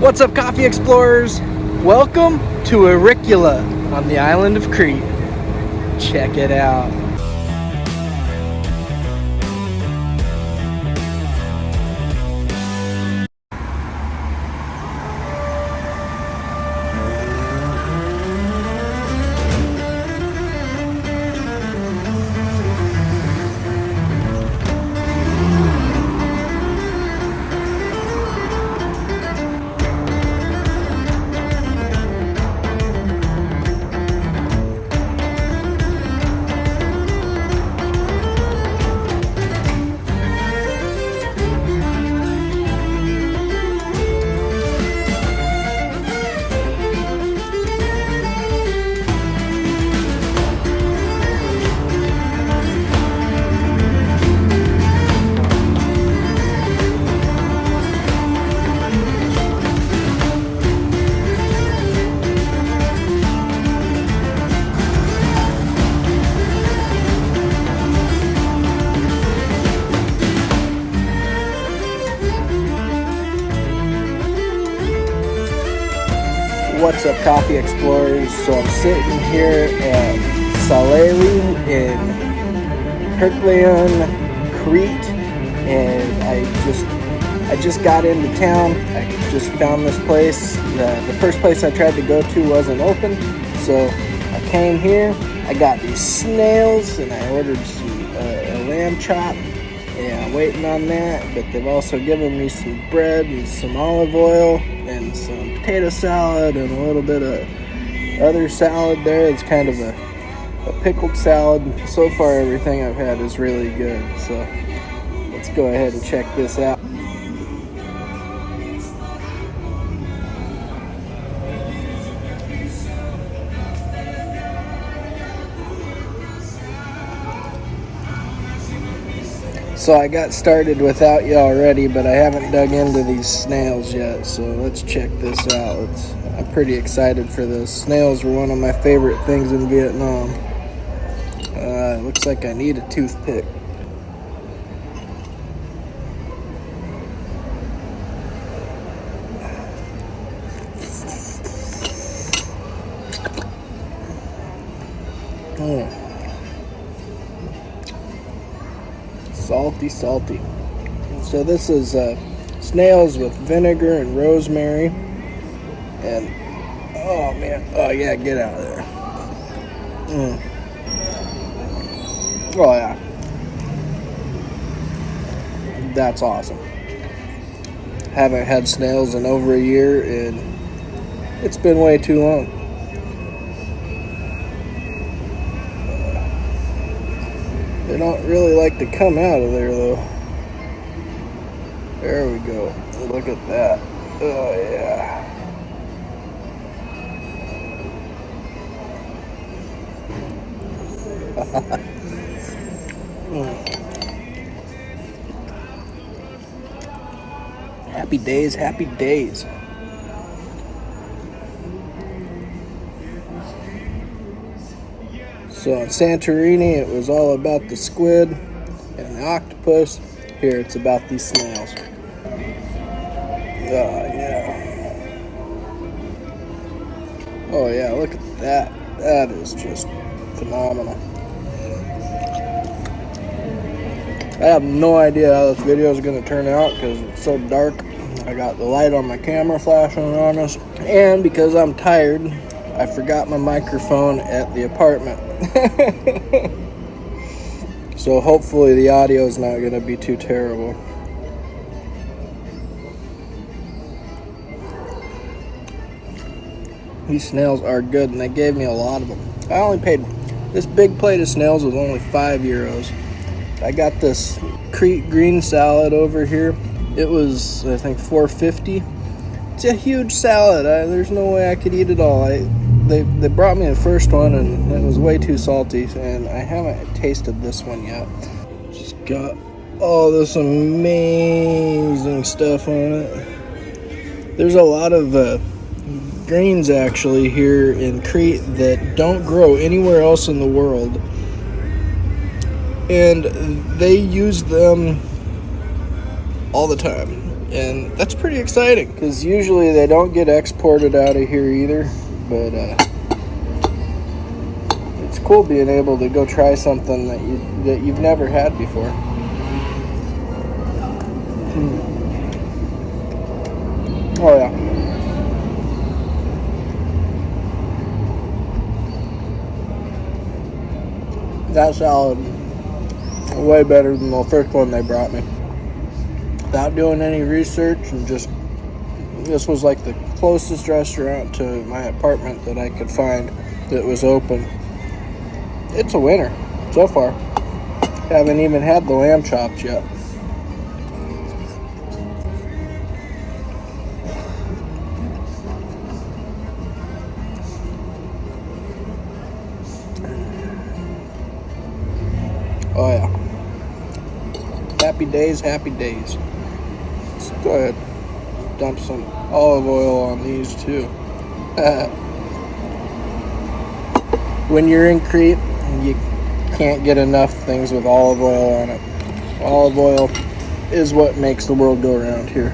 What's up, coffee explorers? Welcome to Auricula on the island of Crete. Check it out. What's up, coffee explorers? So I'm sitting here at Saleli in Heracleion, Crete, and I just I just got into town. I just found this place. The, the first place I tried to go to wasn't open, so I came here. I got these snails, and I ordered some uh, a lamb chop. Waiting on that, but they've also given me some bread and some olive oil and some potato salad and a little bit of other salad there. It's kind of a, a pickled salad. So far, everything I've had is really good. So let's go ahead and check this out. So I got started without you already, but I haven't dug into these snails yet. So let's check this out. It's, I'm pretty excited for this. Snails were one of my favorite things in Vietnam. Uh, looks like I need a toothpick. Mm. Salty, salty. So this is uh, snails with vinegar and rosemary. And, oh man, oh yeah, get out of there. Mm. Oh yeah. That's awesome. Haven't had snails in over a year and it's been way too long. They don't really like to come out of there though. There we go. Look at that. Oh yeah. happy days, happy days. So on Santorini, it was all about the squid and the octopus. Here, it's about these snails. Oh, yeah. Oh, yeah, look at that. That is just phenomenal. I have no idea how this video is going to turn out because it's so dark. I got the light on my camera flashing on us. And because I'm tired, I forgot my microphone at the apartment. so hopefully the audio is not going to be too terrible. These snails are good and they gave me a lot of them. I only paid, this big plate of snails was only five euros. I got this Crete green salad over here. It was, I think, 450. It's a huge salad. I, there's no way I could eat it all. I, they, they brought me the first one and it was way too salty and I haven't tasted this one yet. Just got all this amazing stuff on it. There's a lot of uh, greens actually here in Crete that don't grow anywhere else in the world. And they use them all the time. And that's pretty exciting because usually they don't get exported out of here either. But uh, it's cool being able to go try something that you that you've never had before. Mm. Oh yeah. That salad way better than the first one they brought me. Without doing any research and just this was like the closest restaurant to my apartment that I could find that was open. It's a winner so far. Haven't even had the lamb chops yet. Oh yeah. Happy days, happy days. Let's go ahead. Dump some olive oil on these too. when you're in Crete, you can't get enough things with olive oil on it. Olive oil is what makes the world go around here.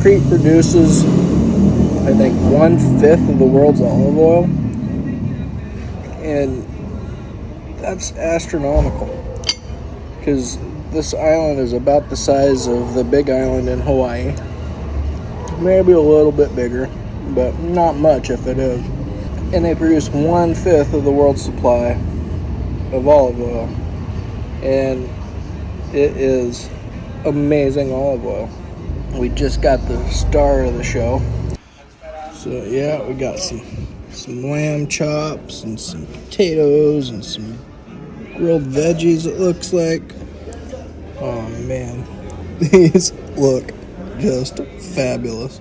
Crete produces, I think, one fifth of the world's olive oil. And that's astronomical because this island is about the size of the big island in Hawaii. Maybe a little bit bigger, but not much if it is. And they produce one fifth of the world's supply of olive oil. And it is amazing olive oil. We just got the star of the show. So yeah, we got some some lamb chops and some potatoes and some grilled veggies it looks like. Oh man, these look just fabulous.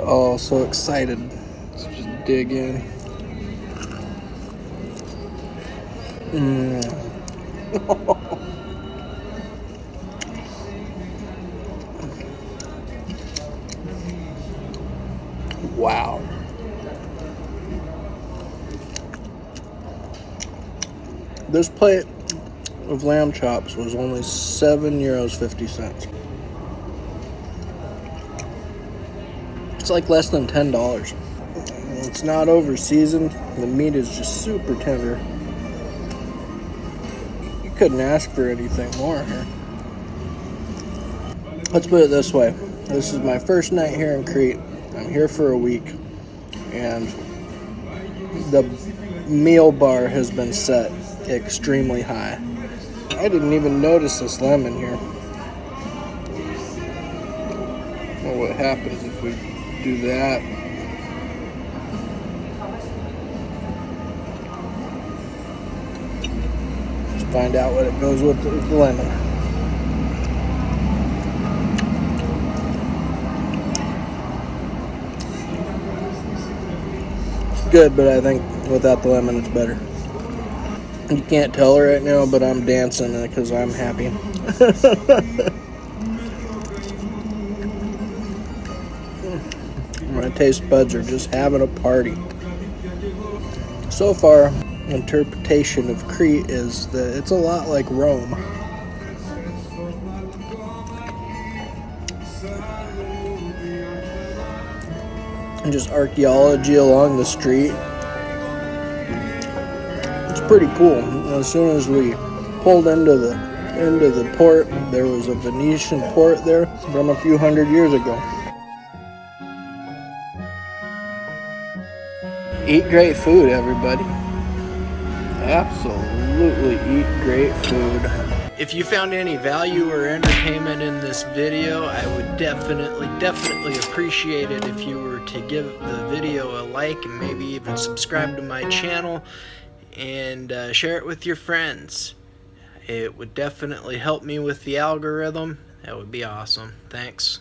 Oh, so excited. Let's just dig in. Mm. wow. This plate of lamb chops was only seven euros fifty cents. It's like less than ten dollars. It's not over seasoned. The meat is just super tender. You couldn't ask for anything more here. Let's put it this way. This is my first night here in Crete. I'm here for a week. And the meal bar has been set extremely high. I didn't even notice this lemon here. Well, what happens if we do that? Let's find out what it goes with the, with the lemon. good, but I think without the lemon it's better. You can't tell right now, but I'm dancing because I'm happy. taste buds are just having a party. So far, interpretation of Crete is that it's a lot like Rome. And just archaeology along the street It's pretty cool. As soon as we pulled into the into the port, there was a Venetian port there from a few hundred years ago. Eat great food, everybody. Absolutely eat great food. If you found any value or entertainment in this video, I would definitely, definitely appreciate it if you were to give the video a like and maybe even subscribe to my channel and uh, share it with your friends. It would definitely help me with the algorithm. That would be awesome. Thanks.